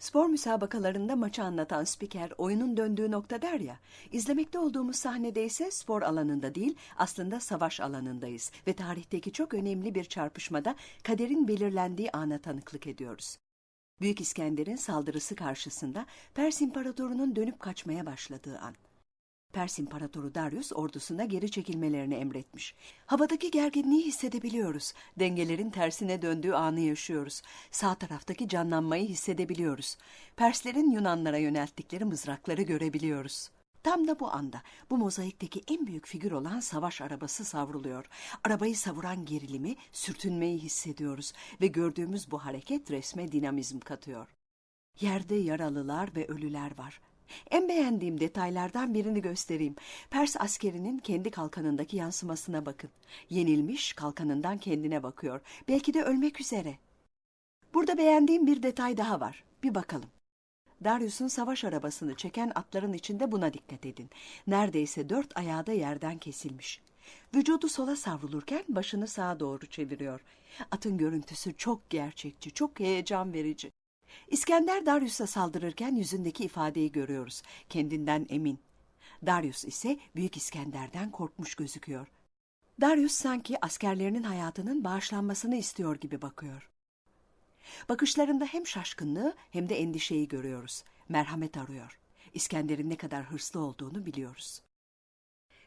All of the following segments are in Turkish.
Spor müsabakalarında maçı anlatan spiker oyunun döndüğü nokta der ya, izlemekte olduğumuz sahnede ise spor alanında değil aslında savaş alanındayız ve tarihteki çok önemli bir çarpışmada kaderin belirlendiği ana tanıklık ediyoruz. Büyük İskender'in saldırısı karşısında Pers İmparatoru'nun dönüp kaçmaya başladığı an. Pers İmparatoru Darius ordusuna geri çekilmelerini emretmiş. Havadaki gerginliği hissedebiliyoruz. Dengelerin tersine döndüğü anı yaşıyoruz. Sağ taraftaki canlanmayı hissedebiliyoruz. Perslerin Yunanlara yönelttikleri mızrakları görebiliyoruz. Tam da bu anda bu mozaikteki en büyük figür olan savaş arabası savruluyor. Arabayı savuran gerilimi, sürtünmeyi hissediyoruz ve gördüğümüz bu hareket resme dinamizm katıyor. Yerde yaralılar ve ölüler var. En beğendiğim detaylardan birini göstereyim. Pers askerinin kendi kalkanındaki yansımasına bakın. Yenilmiş kalkanından kendine bakıyor. Belki de ölmek üzere. Burada beğendiğim bir detay daha var. Bir bakalım. Darius'un savaş arabasını çeken atların içinde buna dikkat edin. Neredeyse dört ayağı da yerden kesilmiş. Vücudu sola savrulurken başını sağa doğru çeviriyor. Atın görüntüsü çok gerçekçi, çok heyecan verici. İskender Darius'a saldırırken yüzündeki ifadeyi görüyoruz. Kendinden emin. Darius ise Büyük İskender'den korkmuş gözüküyor. Darius sanki askerlerinin hayatının bağışlanmasını istiyor gibi bakıyor. Bakışlarında hem şaşkınlığı hem de endişeyi görüyoruz. Merhamet arıyor. İskender'in ne kadar hırslı olduğunu biliyoruz.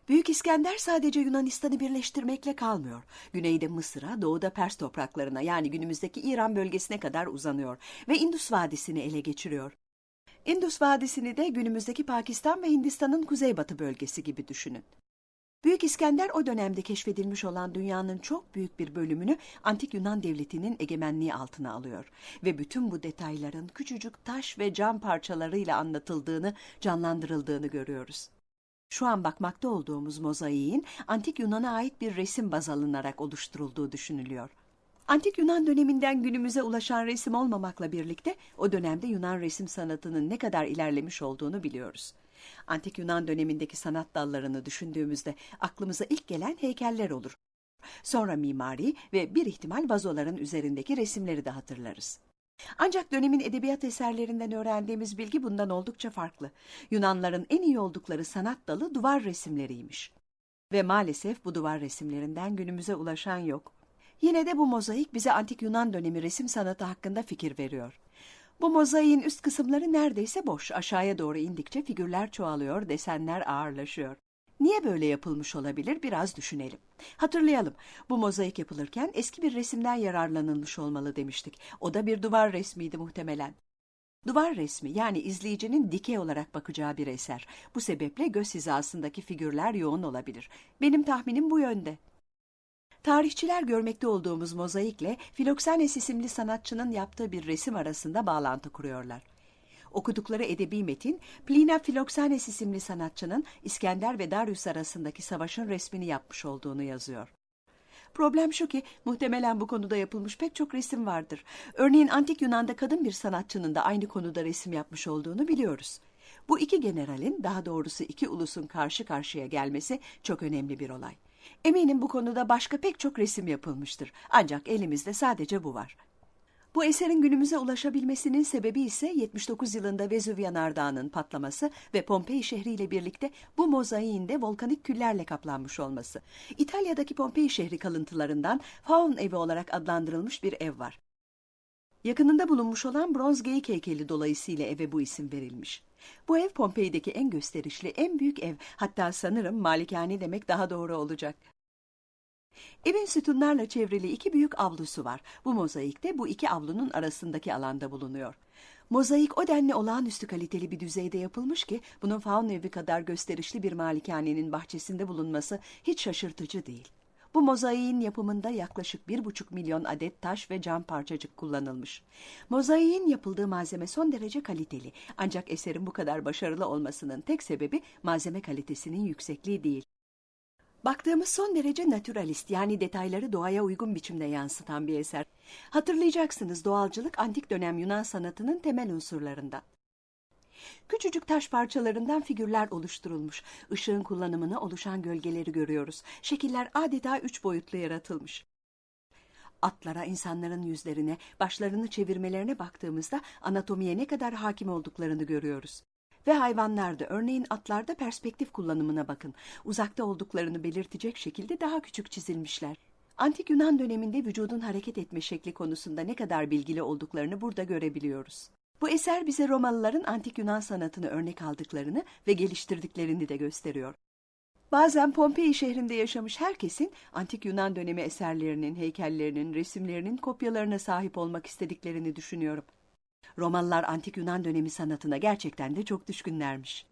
Büyük İskender sadece Yunanistan'ı birleştirmekle kalmıyor. Güneyde Mısır'a, doğuda Pers topraklarına yani günümüzdeki İran bölgesine kadar uzanıyor ve Indus Vadisi'ni ele geçiriyor. Indus Vadisi'ni de günümüzdeki Pakistan ve Hindistan'ın kuzeybatı bölgesi gibi düşünün. Büyük İskender o dönemde keşfedilmiş olan dünyanın çok büyük bir bölümünü Antik Yunan Devleti'nin egemenliği altına alıyor ve bütün bu detayların küçücük taş ve cam parçalarıyla anlatıldığını, canlandırıldığını görüyoruz. Şu an bakmakta olduğumuz mozaiğin Antik Yunan'a ait bir resim baz alınarak oluşturulduğu düşünülüyor. Antik Yunan döneminden günümüze ulaşan resim olmamakla birlikte o dönemde Yunan resim sanatının ne kadar ilerlemiş olduğunu biliyoruz. Antik Yunan dönemindeki sanat dallarını düşündüğümüzde aklımıza ilk gelen heykeller olur. Sonra mimari ve bir ihtimal vazoların üzerindeki resimleri de hatırlarız. Ancak dönemin edebiyat eserlerinden öğrendiğimiz bilgi bundan oldukça farklı. Yunanların en iyi oldukları sanat dalı duvar resimleriymiş. Ve maalesef bu duvar resimlerinden günümüze ulaşan yok. Yine de bu mozaik bize antik Yunan dönemi resim sanatı hakkında fikir veriyor. Bu mozaiğin üst kısımları neredeyse boş. Aşağıya doğru indikçe figürler çoğalıyor, desenler ağırlaşıyor. Niye böyle yapılmış olabilir biraz düşünelim. Hatırlayalım bu mozaik yapılırken eski bir resimden yararlanılmış olmalı demiştik. O da bir duvar resmiydi muhtemelen. Duvar resmi yani izleyicinin dikey olarak bakacağı bir eser. Bu sebeple göz hizasındaki figürler yoğun olabilir. Benim tahminim bu yönde. Tarihçiler görmekte olduğumuz mozaikle Filoksanes isimli sanatçının yaptığı bir resim arasında bağlantı kuruyorlar. Okudukları edebi metin, Plina Filoksanes isimli sanatçının İskender ve Darius arasındaki savaşın resmini yapmış olduğunu yazıyor. Problem şu ki muhtemelen bu konuda yapılmış pek çok resim vardır. Örneğin Antik Yunan'da kadın bir sanatçının da aynı konuda resim yapmış olduğunu biliyoruz. Bu iki generalin, daha doğrusu iki ulusun karşı karşıya gelmesi çok önemli bir olay. Eminim bu konuda başka pek çok resim yapılmıştır. Ancak elimizde sadece bu var. Bu eserin günümüze ulaşabilmesinin sebebi ise 79 yılında Vezüv yanardağının patlaması ve Pompei şehriyle birlikte bu mozaiğin de volkanik küllerle kaplanmış olması. İtalya'daki Pompei şehri kalıntılarından Faun evi olarak adlandırılmış bir ev var. Yakınında bulunmuş olan bronz geyik heykeli dolayısıyla eve bu isim verilmiş. Bu ev Pompei'deki en gösterişli, en büyük ev. Hatta sanırım malikane demek daha doğru olacak. Evin sütunlarla çevrili iki büyük avlusu var. Bu mozaikte bu iki avlunun arasındaki alanda bulunuyor. Mozaik o denli olağanüstü kaliteli bir düzeyde yapılmış ki bunun faun evi kadar gösterişli bir malikanenin bahçesinde bulunması hiç şaşırtıcı değil. Bu mozaiğin yapımında yaklaşık bir buçuk milyon adet taş ve cam parçacık kullanılmış. Mozaiğin yapıldığı malzeme son derece kaliteli. Ancak eserin bu kadar başarılı olmasının tek sebebi malzeme kalitesinin yüksekliği değil. Baktığımız son derece naturalist yani detayları doğaya uygun biçimde yansıtan bir eser. Hatırlayacaksınız doğalcılık antik dönem Yunan sanatının temel unsurlarından. Küçücük taş parçalarından figürler oluşturulmuş. Işığın kullanımını oluşan gölgeleri görüyoruz. Şekiller adeta üç boyutlu yaratılmış. Atlara, insanların yüzlerine, başlarını çevirmelerine baktığımızda anatomiye ne kadar hakim olduklarını görüyoruz. Ve hayvanlarda, örneğin atlarda perspektif kullanımına bakın. Uzakta olduklarını belirtecek şekilde daha küçük çizilmişler. Antik Yunan döneminde vücudun hareket etme şekli konusunda ne kadar bilgili olduklarını burada görebiliyoruz. Bu eser bize Romalıların antik Yunan sanatını örnek aldıklarını ve geliştirdiklerini de gösteriyor. Bazen Pompei şehrinde yaşamış herkesin antik Yunan dönemi eserlerinin, heykellerinin, resimlerinin kopyalarına sahip olmak istediklerini düşünüyorum. Romalılar antik Yunan dönemi sanatına gerçekten de çok düşkünlermiş.